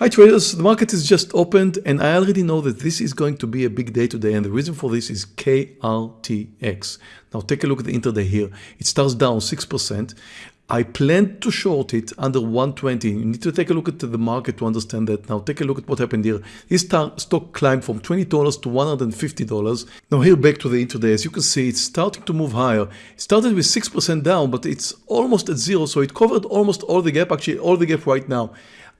Hi traders, the market is just opened and I already know that this is going to be a big day today and the reason for this is KRTX. Now take a look at the intraday here. It starts down 6%. I plan to short it under 120. You need to take a look at the market to understand that. Now take a look at what happened here. This stock climbed from $20 to $150. Now here back to the intraday. As you can see, it's starting to move higher. It started with 6% down, but it's almost at zero. So it covered almost all the gap, actually all the gap right now.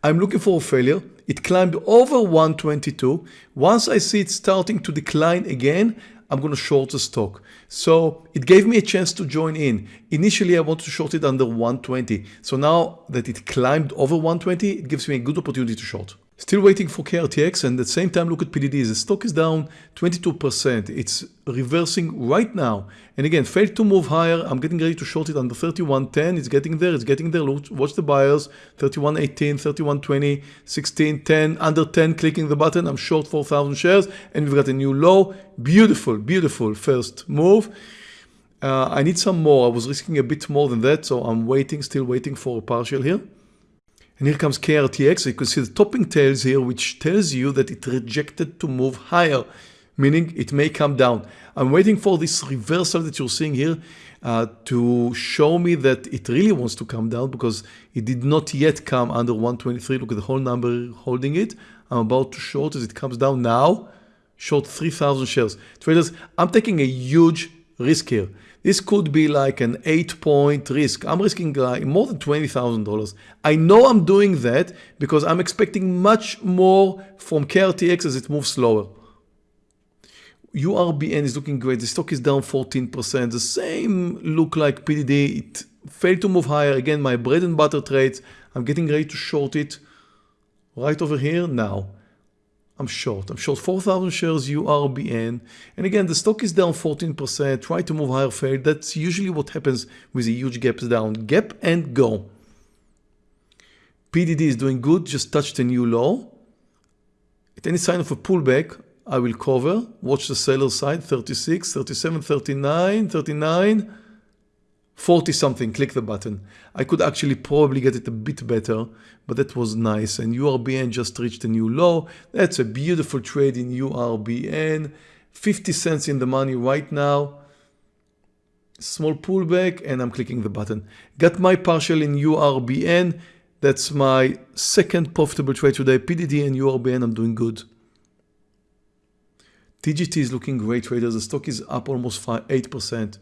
I'm looking for a failure. It climbed over 122. Once I see it starting to decline again, I'm going to short the stock. So it gave me a chance to join in. Initially, I wanted to short it under 120. So now that it climbed over 120, it gives me a good opportunity to short. Still waiting for KRTX and at the same time look at PDD. The stock is down 22%. It's reversing right now. And again, failed to move higher. I'm getting ready to short it under 31.10. It's getting there. It's getting there. Watch the buyers. 31.18, 31.20, 16.10, under 10, clicking the button. I'm short 4,000 shares and we've got a new low. Beautiful, beautiful first move. Uh, I need some more. I was risking a bit more than that. So I'm waiting, still waiting for a partial here. And here comes KRTX. You can see the topping tails here, which tells you that it rejected to move higher, meaning it may come down. I'm waiting for this reversal that you're seeing here uh, to show me that it really wants to come down because it did not yet come under 123. Look at the whole number holding it. I'm about to short as it comes down now. Short 3,000 shares. Traders, I'm taking a huge risk here. This could be like an eight point risk. I'm risking like more than $20,000. I know I'm doing that because I'm expecting much more from KRTX as it moves slower. URBN is looking great. The stock is down 14%. The same look like PDD. It failed to move higher. Again, my bread and butter trades. I'm getting ready to short it right over here now. I'm short. I'm short 4,000 shares URBN. And again, the stock is down 14%. Try to move higher failed. That's usually what happens with a huge gaps down. Gap and go. PDD is doing good. Just touched a new low. At any sign of a pullback, I will cover. Watch the seller side. 36, 37, 39, 39. 40 something, click the button. I could actually probably get it a bit better, but that was nice. And URBN just reached a new low. That's a beautiful trade in URBN. 50 cents in the money right now. Small pullback and I'm clicking the button. Got my partial in URBN. That's my second profitable trade today. PDD and URBN, I'm doing good. TGT is looking great traders. The stock is up almost 5, 8%.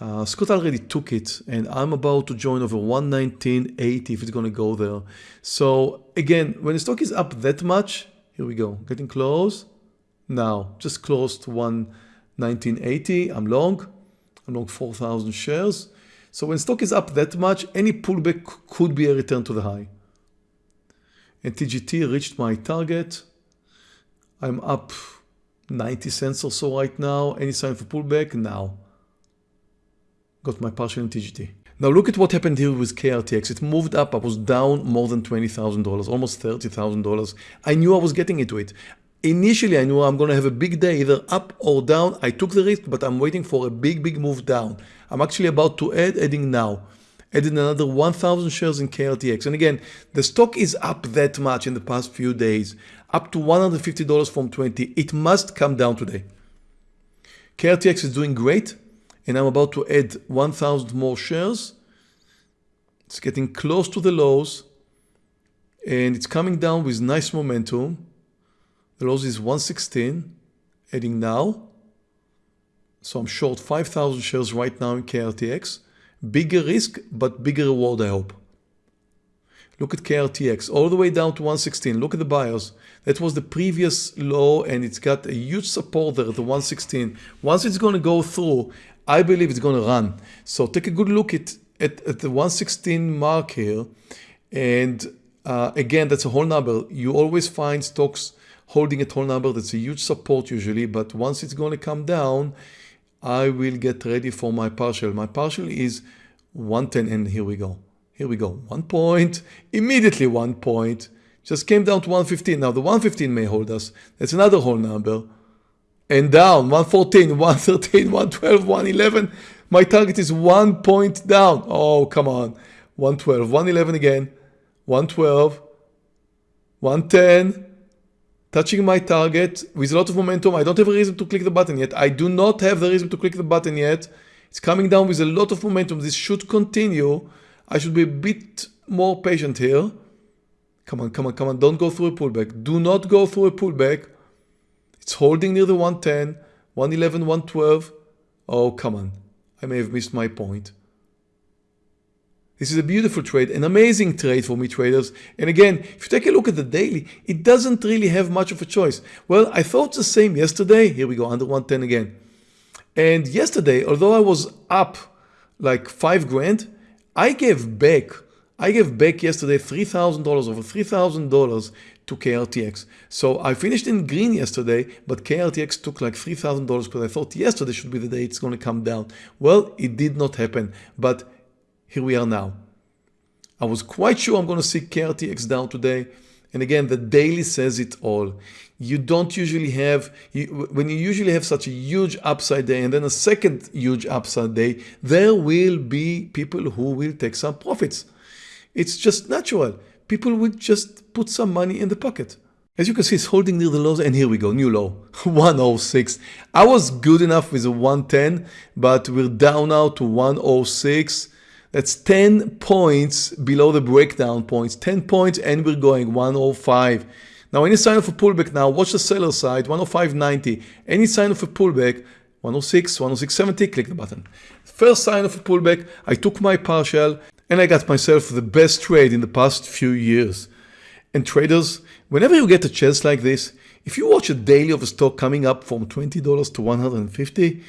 Uh, Scott already took it and I'm about to join over 119.80 if it's going to go there. So again, when the stock is up that much, here we go, getting close. Now, just close to 119.80, I'm long. I'm long 4,000 shares. So when stock is up that much, any pullback could be a return to the high. And TGT reached my target. I'm up 90 cents or so right now. Any sign for pullback? Now got my partial in TGT. Now look at what happened here with KRTX. It moved up. I was down more than $20,000, almost $30,000. I knew I was getting into it. Initially, I knew I'm going to have a big day, either up or down. I took the risk, but I'm waiting for a big, big move down. I'm actually about to add, adding now. Adding another 1,000 shares in KRTX. And again, the stock is up that much in the past few days, up to $150 from 20. It must come down today. KRTX is doing great and I'm about to add 1000 more shares. It's getting close to the lows and it's coming down with nice momentum. The lows is 116, adding now. So I'm short 5,000 shares right now in KRTX. Bigger risk, but bigger reward, I hope. Look at KRTX, all the way down to 116. Look at the buyers. That was the previous low and it's got a huge support there at the 116. Once it's going to go through, I believe it's going to run. So take a good look at, at, at the 116 mark here. And uh, again, that's a whole number. You always find stocks holding a whole number. That's a huge support usually. But once it's going to come down, I will get ready for my partial. My partial is 110 and here we go. Here we go. One point, immediately one point. Just came down to 115. Now the 115 may hold us. That's another whole number and down 114 113 112 111 my target is one point down oh come on 112 111 again 112 110, touching my target with a lot of momentum. I don't have a reason to click the button yet. I do not have the reason to click the button yet. It's coming down with a lot of momentum. This should continue. I should be a bit more patient here. Come on, come on, come on. Don't go through a pullback. Do not go through a pullback. It's holding near the 110, 111, 112. Oh, come on. I may have missed my point. This is a beautiful trade, an amazing trade for me traders. And again, if you take a look at the daily, it doesn't really have much of a choice. Well, I thought the same yesterday. Here we go, under 110 again. And yesterday, although I was up like five grand, I gave back, I gave back yesterday $3,000, over $3,000 to KRTX. So I finished in green yesterday, but KRTX took like $3,000 because I thought yesterday should be the day it's going to come down. Well, it did not happen, but here we are now. I was quite sure I'm going to see KRTX down today. And again, the daily says it all. You don't usually have, you, when you usually have such a huge upside day and then a second huge upside day, there will be people who will take some profits. It's just natural. People would just put some money in the pocket. As you can see, it's holding near the lows and here we go, new low, 106. I was good enough with a 110, but we're down now to 106. That's 10 points below the breakdown points, 10 points and we're going 105. Now any sign of a pullback now, watch the seller side, 105.90. Any sign of a pullback, 106, 106.70, click the button. First sign of a pullback, I took my partial and I got myself the best trade in the past few years. And traders, whenever you get a chance like this, if you watch a daily of a stock coming up from $20 to 150,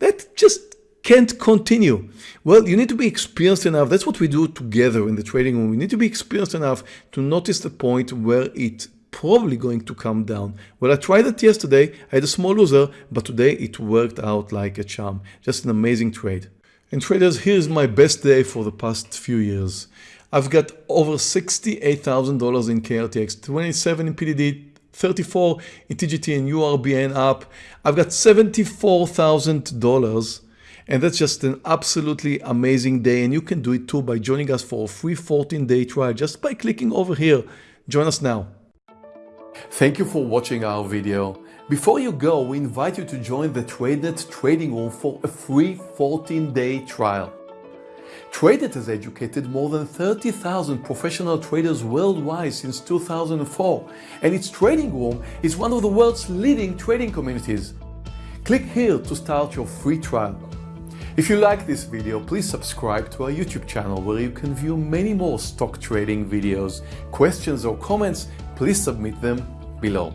that just can't continue. Well, you need to be experienced enough. That's what we do together in the trading room. We need to be experienced enough to notice the point where it's probably going to come down. Well, I tried it yesterday. I had a small loser, but today it worked out like a charm. Just an amazing trade. And traders, here's my best day for the past few years. I've got over $68,000 in KRTX, 27 in PDD, 34 in TGT and URBN up. I've got $74,000 and that's just an absolutely amazing day. And you can do it too by joining us for a free 14 day trial just by clicking over here. Join us now. Thank you for watching our video. Before you go, we invite you to join the TradeNet trading room for a free 14 day trial. TradeNet has educated more than 30,000 professional traders worldwide since 2004, and its trading room is one of the world's leading trading communities. Click here to start your free trial. If you like this video, please subscribe to our YouTube channel where you can view many more stock trading videos. Questions or comments, please submit them below.